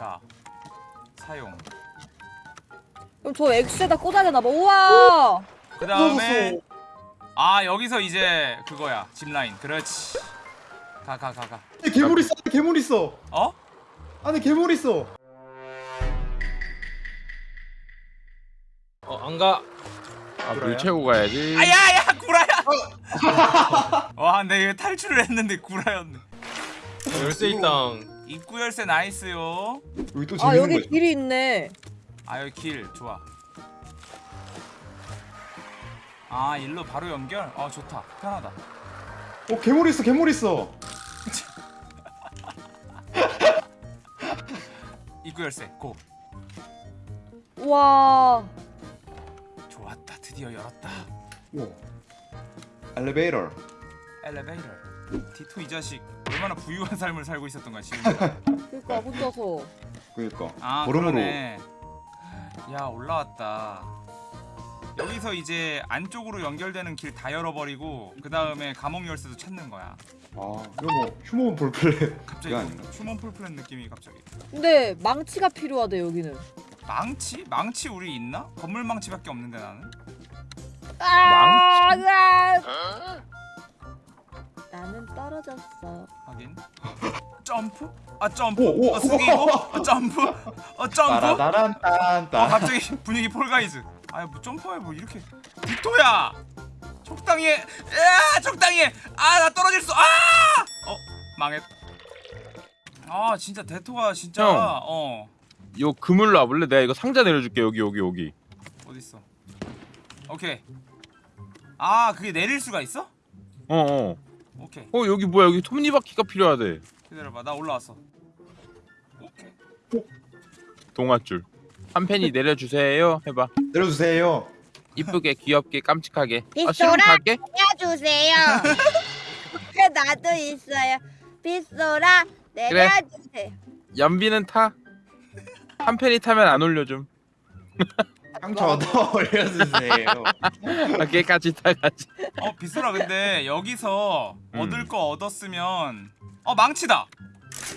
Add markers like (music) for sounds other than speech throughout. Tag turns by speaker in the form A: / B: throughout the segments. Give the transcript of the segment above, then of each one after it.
A: 자 사용
B: 그럼 저 X에다 꽂아야 되나 봐. 우와.
A: 그 다음에 아 여기서 이제 그거야 짚라인 그렇지 가 가 가가
C: 안에 괴물 있어. 안에 괴물 있어.
A: 어?
C: 안에 괴물 있어.
D: 어 안가
E: 아, 물 채우고 가야지.
A: 아야야 구라야 (laughs) 와 근데 탈출을 했는데 구라였네
D: 열쇠 있당
A: 입구 열쇠 나이스요
C: 여기
B: 또아
C: 재밌는
B: 여기
C: 거.
B: 길이 있네.
A: 아 여기 길 좋아 아 일로 바로 연결? 어 좋다 편하다
C: 어 괴물 있어. 괴물 있어. (laughs)
A: 입구 열쇠 고
B: 우와.
A: 좋았다 드디어 열었다
C: 오. 엘리베이터.
A: 엘리베이터 디토 이 자식 얼마나 부유한 삶을 살고 있었던 거야 지금 (laughs)
B: 그러니까 혼자서.
C: 그러니까.
A: 아
C: 걸음으로.
A: 그러네 야 올라왔다 여기서 이제 안쪽으로 연결되는 길 다 열어버리고 그 다음에 감옥 열쇠도 찾는 거야
C: 아 이거 뭐 Human Fall Flat.
A: 갑자기? Human Fall Flat 느낌이 갑자기
B: 근데 망치가 필요하대 여기는.
A: 망치? 망치 우리 있나? 건물 망치밖에 없는데 나는
B: 아, 아. 떨어졌어.
A: 하긴 점프? 아 점프?
C: 오, 오,
A: 어 숙이고? 어 점프? 어 점프? 어
C: 따라다란딴따.
A: 갑자기 분위기 폴가이즈 아야 뭐 점프해 뭐 이렇게 빅토야 적당히 해 야, 적당히 해 아 나 떨어질 수 아 어 망했 아 진짜 대토가 진짜
E: 형. 어요 그물로 와볼래? 내가 이거 상자 내려줄게 여기 여기 여기.
A: 어딨어 오케이 아 그게 내릴 수가 있어?
E: 어 어.
A: 오케이
E: 어 여기 뭐야 여기 톱니바퀴가 필요하대.
A: 기다려봐 나 올라왔어 오케이
E: 동아줄. 한 팬이 내려주세요. 해봐.
C: 내려주세요.
E: 이쁘게 귀엽게 깜찍하게. 아
F: 빗소라?
E: 갈게.
F: 내려주세요. (laughs) 그 나도 있어요. 빗소라 내려주세요.
E: 연비는 타. 한 팬이 타면 안 올려줌. (laughs)
C: 형 저도 올려주세요.
E: 아, 걔까지 타가지.
A: 어 빗소라 근데 여기서
E: 음.
A: 얻을 거 얻었으면 어 망치다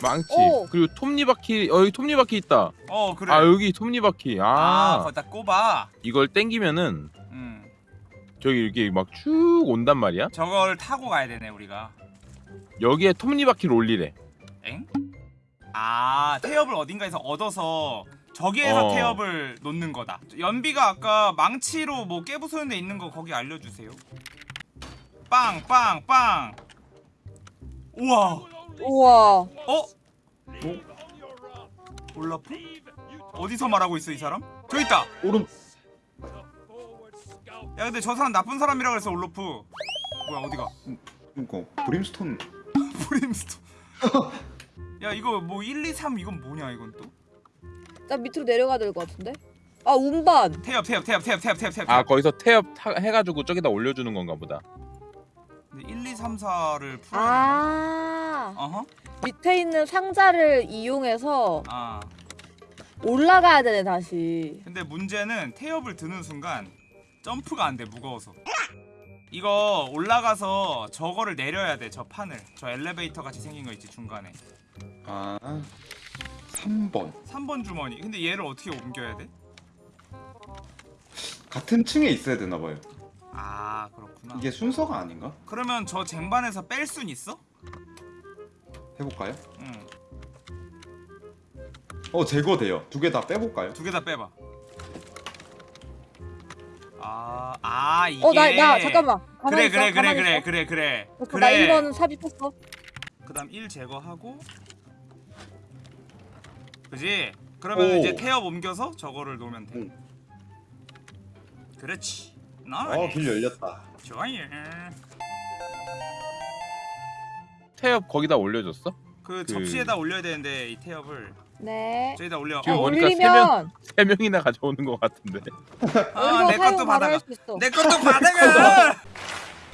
E: 망치.
B: 오.
E: 그리고 톱니바퀴. 어 여기 톱니바퀴 있다.
A: 어 그래
E: 아 여기 톱니바퀴.
A: 아,
E: 아,
A: 거기다 꼽아
E: 이걸 땡기면은
A: 음
E: 저기 이렇게 막 쭉 온단 말이야.
A: 저걸 타고 가야 되네 우리가
E: 여기에 톱니바퀴를 올리래.
A: 엥? 아 태엽을 어딘가에서 얻어서 저기에서
E: 어.
A: 태엽을 놓는 거다 연비가 아까 망치로 뭐 깨부수는 데 있는 거 거기 알려주세요 빵빵빵 우와
B: 우와.
A: 어? 올라프? 어디서 말하고 있어 이 사람? 저기 있다
C: 오른.
A: 야 근데 저 사람 나쁜 사람이라 그래서 올로프 뭐야 어디가
C: 그러니까 브림스톤. (laughs)
A: 브림스톤 야 이거 뭐 1, 2, 3 이건 뭐냐 이건 또
B: 나 밑으로 내려가야 될 것 같은데. 아 운반.
A: 태엽 태엽 태엽 태엽 태엽 태엽 태엽
E: 아 거기서 태엽 타, 해가지고 저기다 올려주는 건가 보다.
A: 근데 1, 2, 3, 4를 풀어야 되나?
B: 아.
A: 어허
B: 밑에 있는 상자를 이용해서
A: 아
B: 올라가야 되네 다시.
A: 근데 문제는 태엽을 드는 순간 점프가 안 돼 무거워서 이거 올라가서 저거를 내려야 돼 저 판을 저 엘리베이터 같이 생긴 거 있지 중간에
C: 아. 3번.
A: 3번 주머니 근데 얘를 어떻게 옮겨야 돼?
C: 같은 층에 있어야 되나 봐요.
A: 아 그렇구나
C: 이게 순서가 아닌가?
A: 그러면 저 쟁반에서 뺄 순 있어?
C: 해볼까요? 응어 제거돼요. 두 개 다 빼볼까요?
A: 두 개 다 빼봐. 아, 아 이게.
B: 어 나 나 잠깐만.
A: 그래 그래
B: 있어,
A: 그래 그래
B: 있어.
A: 그래 그래.
B: 어,
A: 그래.
B: 나 1번 삽입했어.
A: 그 다음 1 제거하고. 그지? 그러면
C: 오.
A: 이제 태엽 옮겨서 저거를 놓으면 돼.
C: 응.
A: 그렇지. 나.
C: 어길 열렸다.
A: 좋아요.
E: 태엽 거기다 올려줬어?
A: 그
E: 그-
A: 접시에다 올려야 되는데 이 태엽을
B: 네.
A: 저기다 올려.
E: 지금
B: 어,
E: 보니까 세
B: 올리면
E: 세 명이나 가져오는 것 같은데.
A: 아, 내 것도 받아가. 내 것도 받아가.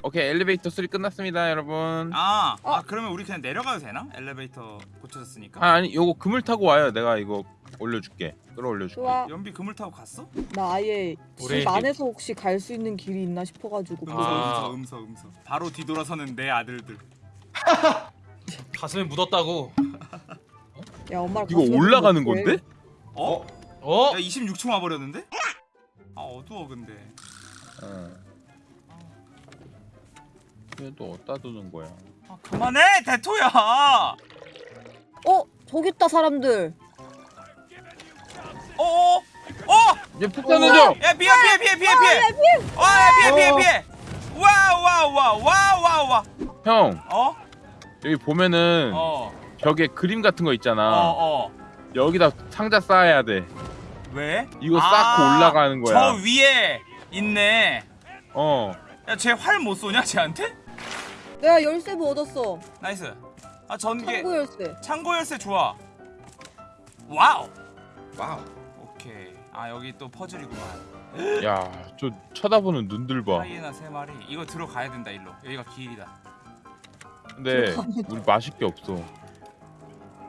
E: 오케이 엘리베이터 수리 끝났습니다 여러분.
A: 아,
B: 어.
A: 아 그러면 우리 그냥 내려가도 되나? 엘리베이터 고쳐졌으니까.
E: 아 아니 요거 그물 타고 와요. 내가 이거 올려줄게. 끌어올려줄게.
B: 좋아.
A: 연비 그물 타고 갔어?
B: 나 아예
D: 우리-
B: 집 안에서 혹시 갈 수 있는 길이 있나 싶어가지고.
A: 음서
E: 아.
A: 음서 음서 음서 바로 뒤돌아서는 내 아들들 (laughs)
D: 가슴에 묻었다고
B: 야 엄마랑
E: 이거 올라가는. 건데?
A: 어?
D: 어?
A: 야 26층 와버렸는데? 아 어두워 근데
E: 어. 얘또 어디다 두는 거야?
A: 아 그만해 대토야
B: 어 저기 있다 사람들.
A: 어 어 어!
E: 얘푹 던져
A: 야 피해 피해 피해 피해 피해 와야 피해 피해
E: 어.
A: 피해 와와와와와와
E: 형
A: 어?
E: 여기 보면은
A: 어
E: 벽에 그림 같은 거 있잖아.
A: 어, 어.
E: 여기다 상자 쌓아야 돼.
A: 왜?
E: 이거
A: 아,
E: 쌓고 올라가는 거야.
A: 저 위에 있네
E: 어.
A: 야 쟤 활 못 쏘냐 쟤한테?
B: 내가 열쇠부 얻었어.
A: nice. 아 전개
B: 창고 열쇠.
A: 창고 열쇠 좋아.
C: wow. wow.
A: 오케이. 아 여기 또 퍼즐이구만. (gasps)
E: 야, 저 쳐다보는 눈들 봐.
A: 하이에나 세 마리. 이거 들어가야 된다 일로. 여기가 길이다.
E: 근데 우리 마실 게 없어.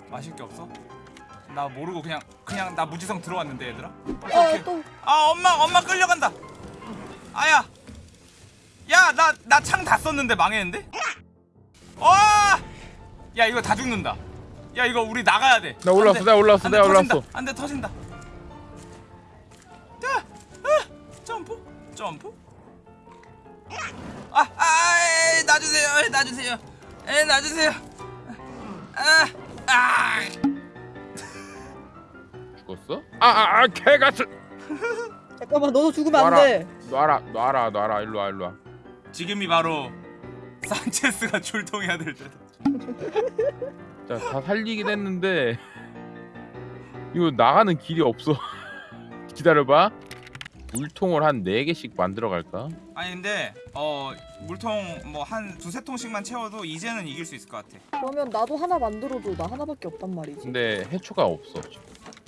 A: 마실 게 없어? 나 모르고 그냥 그냥 나 무지성 들어왔는데 얘들아?
B: 어또.
A: 아 엄마 엄마 끌려간다. 아야 야 나 나 창 다 썼는데 망했는데 와 야 이거 다 죽는다 야 이거 우리 나가야 돼
E: 나 올라왔어, 내가 올라왔어, 내가 올라왔어.
A: 안돼 터진다 야 아, 점프 점프 아아 아, 놔주세요 에이, 놔주세요 에 놔주세요 아 아
E: 죽었어? 아, 아, 아, 개같은.
B: 잠깐만 너도 죽으면 안
E: 놔라.
B: 돼.
E: 놔라, 놔라, 놔라. 일로 와, 일로 와.
A: 지금이 바로 산체스가 출동해야 될 때다. (laughs)
E: 자, 다 살리긴 했는데 이거 나가는 길이 없어. (laughs) 기다려봐. 물통을 한 4개씩 만들어 갈까?
A: 아니 근데 어 물통 뭐 한 두세 통씩만 채워도 이제는 이길 수 있을 것 같아.
B: 그러면 나도 하나 만들어줘. 나 하나밖에 없단 말이지.
E: 근데 해초가 없어.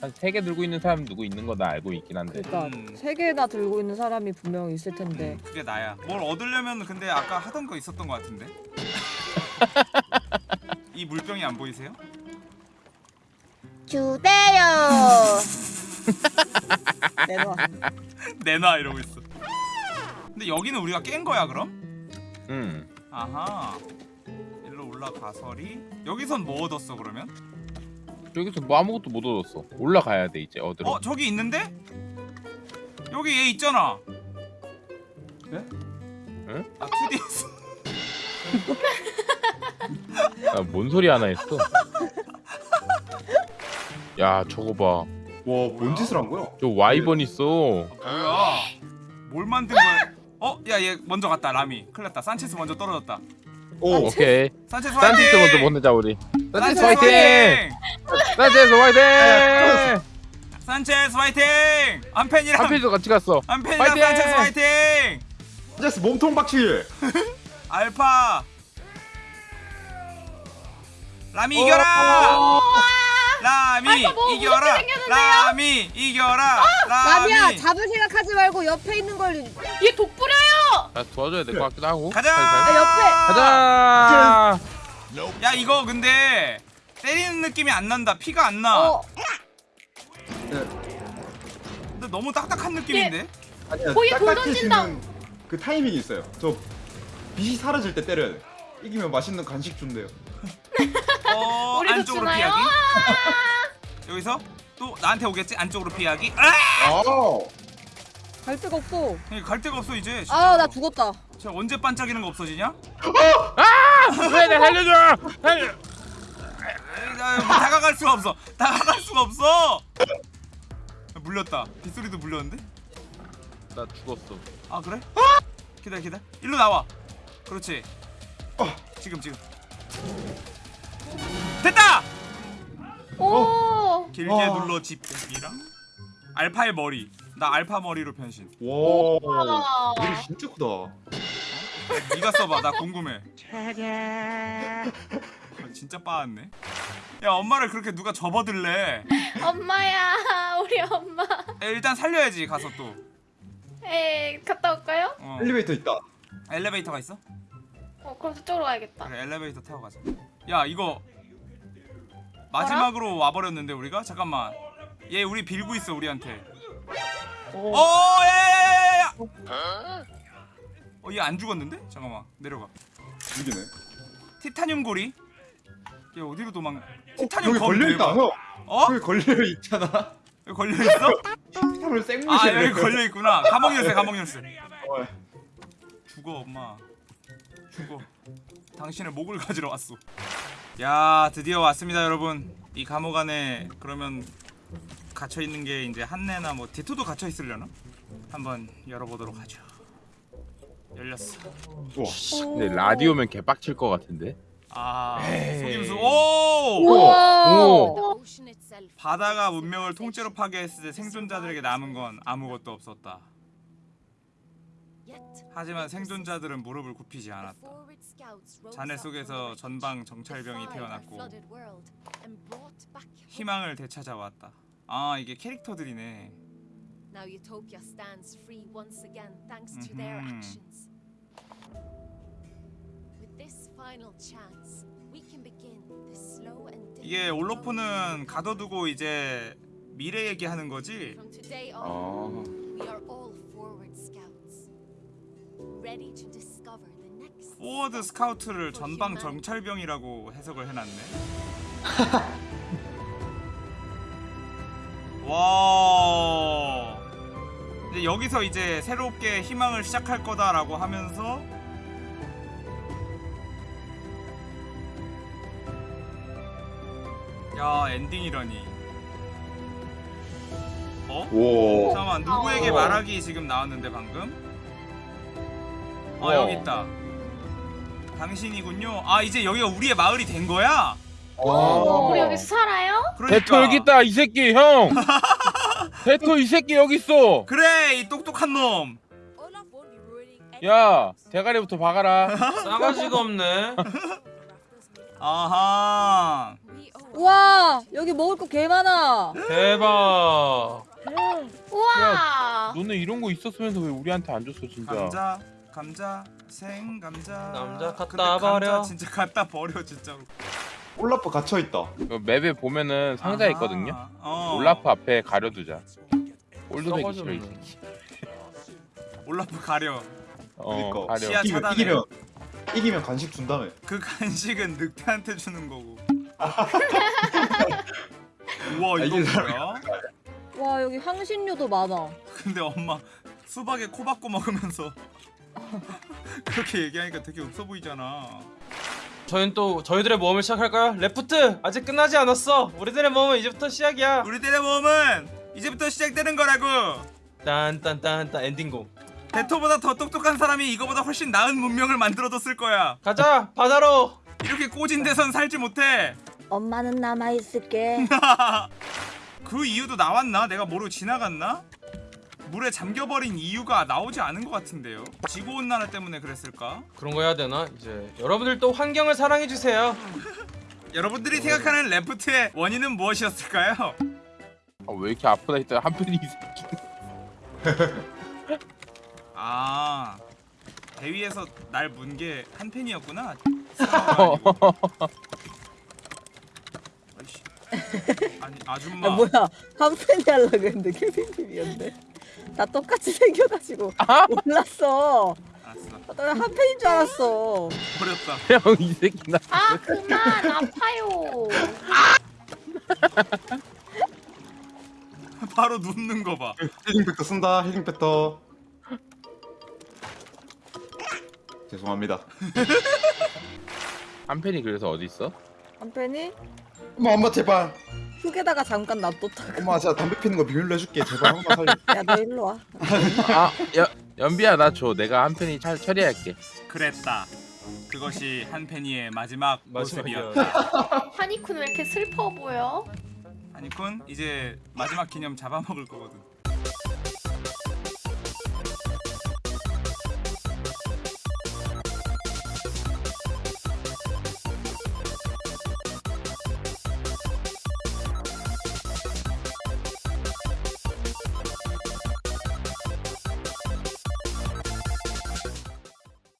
E: 한 3개 들고 있는 사람 누구 있는 거 나 알고 있긴 한데.
B: 그러니까
A: 음.
B: 세 개나 들고 있는 사람이 분명히 있을 텐데.
A: 음, 그게 나야. 뭘 얻으려면 근데 아까 하던 거 있었던 것 같은데. (laughs) 이 물병이 안 보이세요?
F: 주세요. (laughs)
B: 내놔.
A: 내놔 이러고 있어. 근데 여기는 우리가 깬 거야 그럼?
E: 응.
A: 아하. 일로 올라가서리. 여기선 뭐 얻었어 그러면?
E: 여기서 뭐 아무것도 못 얻었어. 올라가야 돼 이제 어디로?
A: 어 저기 있는데? 여기 얘 있잖아.
C: 네?
E: 응?
A: 아 2D에서.
E: 아, 뭔 소리 하나 했어? 야 저거 봐.
C: 와, 뭔 짓을 한 거야?
E: 저 와이번 있어.
A: 뭐야? 뭘 만든 거야? 어? 야 얘 먼저 갔다 라미. 큰일 났다. 산체스 먼저 떨어졌다.
C: 오,
E: 오케이.
A: 산체스 화이팅!
E: 먼저 보내자 우리.
A: 산체스
E: 화이팅! 산티스 화이팅!
A: 산체스 화이팅! 한펜이랑
E: 한필도 같이 갔어.
A: 한펜이랑
E: 화이팅!
A: 산체스 화이팅!
C: 제스 몸통 박칠. (laughs)
A: 알파 라미 이겨라! 라미 이겨라! 라미 이겨라!
B: 라미야
A: 라미
B: 잡을 생각하지 말고 옆에 있는 걸.
G: 얘 독불해요.
E: 나 도와줘야 될 것 같기도 하고.
A: 가자!
B: 아, 옆에.
E: 가자.
A: 야 이거 근데 때리는 느낌이 안 난다. 피가 안 나.
B: 어
A: 근데 너무 딱딱한 느낌인데?
C: 아니야,
G: 거기 돌
C: 딱딱해지는 그 타이밍이 있어요. 저 빛이 사라질 때 때려야 돼. 이기면 맛있는 간식 준대요.
A: 어 (laughs)
G: 우리도
A: 안쪽으로
G: 주나요?
A: 피하기. (laughs) 여기서 또 나한테 오겠지? 안쪽으로 피하기. 아!
C: 아,
B: 갈 데가 없어.
A: 갈 데가 없어 이제.
B: 아 나 죽었다.
A: 쟤 언제 반짝이는 거 없어지냐?
E: 왜, 나 살려줘. 살려.
A: 다가갈 수가 없어. 다가갈 수가 없어. 물렸다. 빗소리도 물렸는데?
E: 나 죽었어.
A: 아 그래? 기다려 기다려. 일로 나와. 그렇지. 지금 지금. 됐다.
G: 오.
A: 길게
C: 어.
A: 눌러 집기랑 알파의 머리. 나 알파 머리로 변신.
C: 와,
G: 와.
C: 머리 진짜 크다.
A: 네가 써봐. 나 궁금해. 진짜 빠았네. 야 엄마를 그렇게 누가 접어들래?
G: 엄마야, 우리 엄마.
A: 야, 일단 살려야지 가서 또.
G: 에 갔다 올까요?
A: 어.
C: 엘리베이터 있다.
A: 엘리베이터가 있어?
G: 어, 그럼 저쪽으로 가야겠다.
A: 그래 엘리베이터 태워 가자. 야 이거 마지막으로 와버렸는데 우리가 잠깐만. 얘 우리 빌고 있어 우리한테. 어, 야야야야야. 어 얘 안 죽었는데? 잠깐만 내려가.
C: 이기네.
A: 티타늄 고리. 얘 어디로 도망 티타늄
C: 여기
A: 검
C: 걸려있다. 형
A: 어?
C: 여기 걸려있잖아 (laughs)
A: 여기 걸려있어?
C: 티타늄
A: 아
C: 생무시네
A: 여기 걸려있구나 감옥 열쇠 감옥 열쇠
C: 어.
A: 죽어 엄마 죽어 당신의 목을 가지러 왔어 야 드디어 왔습니다 여러분 이 감옥 안에 그러면 갇혀있는 게 이제 한내나 뭐 디토도 갇혀있으려나? 한번 열어보도록 하죠 열렸어
C: 우와
E: 근데 라디오면 개빡칠 것 같은데.
A: 아. 속임수 오!
B: 우와.
E: 오.
A: 바다가 문명을 통째로 파괴했을 때 생존자들에게 남은 건 아무것도 없었다 하지만 생존자들은 무릎을 굽히지 않았다 잔해 속에서 전방 정찰병이 태어났고 희망을 되찾아왔다 아 이게 캐릭터들이네
H: Now Utopia stands free once again thanks to their
A: Mhm.
H: actions. With this final chance, we can begin the slow and
A: 이게
H: difficult
A: 올로프는 가둬두고 이제 미래 얘기하는 거지
H: From today
C: 아
H: on, we are all forward scouts, ready to discover the next.
A: 포워드 스카우트를
H: for
A: 전방. 정찰병이라고 해석을 해놨네 와 이제 여기서 이제 새롭게 희망을 시작할 거다라고 하면서 야 엔딩이라니 어?
C: 오.
A: 잠깐만 누구에게
G: 어.
A: 말하기 지금 나왔는데 방금? 아
E: 어.
A: 여기 있다 당신이군요 아 이제 여기가 우리의 마을이 된 거야?
G: 우리 여기서 살아요?
A: 그러니까
E: 대토 여기 있다 이 새끼 형. (laughs) 대토 이 새끼 여기 있어.
A: 그래 이 똑똑한 놈
E: 야 대가리부터 박아라. (laughs)
D: 싸가지가 없네.
A: 아하
B: 우와 여기 먹을 거 개 많아.
D: 대박.
G: 우와.
E: 너네 이런 거 있었으면서 왜 우리한테 안 줬어 진짜.
A: 감자 감자 생 감자
D: 감자 갖다 버려.
A: 진짜 갖다 버려 진짜로
C: 올라프 갇혀있다
E: 그 맵에 보면은 상자
A: 아하.
E: 있거든요.
A: 어.
E: 올라프 앞에 가려두자.
D: 썩어졌네.
E: 싫어 이 새끼. (laughs)
A: 올라프 가려
E: 어
C: 그러니까.
E: 가려.
A: 시야
C: 이기면,
A: 차단해.
C: 이기면 이기면 간식 준다며
A: 그 간식은 늑대한테 주는 거고 (laughs) 우와
C: 아,
A: 이거
C: 이게
A: 뭐야?
B: 와 여기 향신료도 많아.
A: 근데 엄마 수박에 코 박고 먹으면서 (laughs) 그렇게 얘기하니까 되게 없어 보이잖아
D: 저희는 또 저희들의 모험을 시작할까요? 레프트 아직 끝나지 않았어. 우리들의 모험은 이제부터 시작이야.
A: 우리들의 모험은 이제부터 시작되는 거라고
D: 딴딴딴딴 엔딩곡.
A: 대토보다 더 똑똑한 사람이 이거보다 훨씬 나은 문명을 만들어뒀을 거야
D: 가자 바다로.
A: 이렇게 꼬진 데선 살지 못해
B: 엄마는 남아 있을게. (laughs)
A: 그 이유도 나왔나? 내가 모르고 지나갔나? 물에 잠겨버린 이유가 나오지 않은 것 같은데요 지구온난화 때문에 그랬을까?
D: 그런 거 해야 되나? 이제 여러분들도 환경을 사랑해 주세요. (laughs)
A: 여러분들이 생각하는 레프트의 원인은 무엇이었을까요?
E: 아, 왜 이렇게 아프다 했더니 한편이 이 새끼.
A: 아 대위에서 날 문 게한 팬이었구나. (laughs) 아이씨. 아니 아줌마.
B: 아 뭐야 한 팬이 하려고 했는데 케빈님이었네. 다 똑같이 (laughs) 생겨가지고 몰랐어.
A: 알았어.
B: 나한 팬인 줄 알았어.
A: 버렸다. (laughs)
E: 형 이 새끼 나.
G: 아 그만 아파요. (laughs)
A: 바로 눕는 거 봐.
C: healing factor 쓴다 healing factor 죄송합니다
E: 한편이 그래서 어디 있어?
B: 한 팬이
C: 엄마 엄마 제발
B: 흙에다가 잠깐 놔뒀다가.
C: 엄마 제가 담배 피는 거 비밀로 해줄게 제발 한 번만 살려
B: 야너 일로 와. (laughs)
E: 아 연, 연비야 나 줘. 내가 한 편이 잘 처리할게.
A: 그랬다. 그것이 한 팬이의 마지막. 모습이었다. (laughs)
G: 하니쿤 왜 이렇게 슬퍼 보여?
A: 아니군 이제 마지막 기념 잡아먹을 거거든.